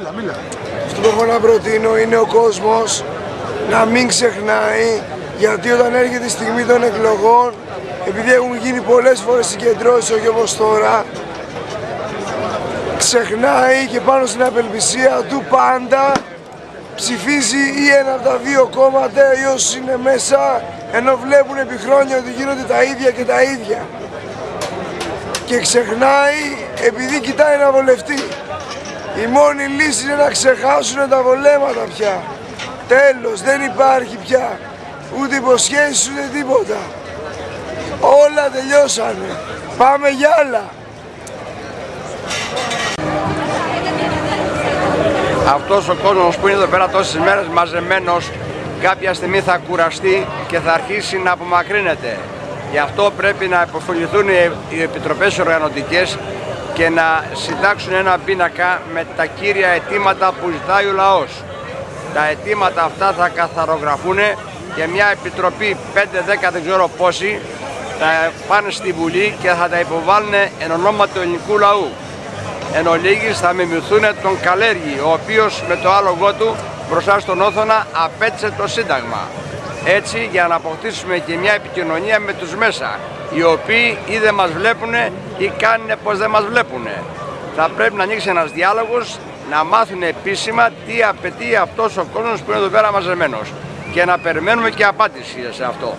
Έλα, μίλα. Αυτό που έχω να προτείνω είναι ο κόσμος να μην ξεχνάει γιατί όταν έρχεται η στιγμή των εκλογών επειδή έχουν γίνει πολλές φορές συγκεντρώσεις όχι όπως τώρα ξεχνάει και πάνω στην απελπισία του πάντα ψηφίζει ή ένα από τα δύο κόμματα ή όσοι είναι μέσα ενώ βλέπουν επί χρόνια ότι γίνονται τα ίδια και τα ίδια και ξεχνάει επειδή κοιτάει να βολευτεί. Η μόνη λύση είναι να ξεχάσουν τα βολέματα πια. Τέλος, δεν υπάρχει πια ούτε υποσχέσεις ούτε τίποτα. Όλα τελειώσανε. Πάμε για άλλα. Αυτός ο κόσμος που είναι εδώ πέρα τόσες μέρες μαζεμένος κάποια στιγμή θα κουραστεί και θα αρχίσει να απομακρύνεται. Γι' αυτό πρέπει να υποφεληθούν οι επιτροπές οργανωτικές και να συντάξουν ένα πίνακα με τα κύρια αιτήματα που ζητάει ο λαός. Τα αιτήματα αυτά θα καθαρογραφούν και μια επιτροπή 5-10 δεν ξέρω πόσοι θα πάνε στη Βουλή και θα τα υποβάλουν εν ονόμα του ελληνικού λαού. Εν ολίγης θα μιμηθούν τον Καλέργη, ο οποίος με το άλογο του μπροστά στον Όθωνα απέτσε το Σύνταγμα έτσι για να αποκτήσουμε και μια επικοινωνία με τους μέσα οι οποίοι ή δεν μας βλέπουν ή κάνουν πως δεν μας βλέπουν. Θα πρέπει να ανοίξει ένας διάλογος να μάθουν επίσημα τι απαιτεί αυτός ο κόσμος που είναι εδώ πέρα μαζεμένος και να περιμένουμε και απάντηση σε αυτό.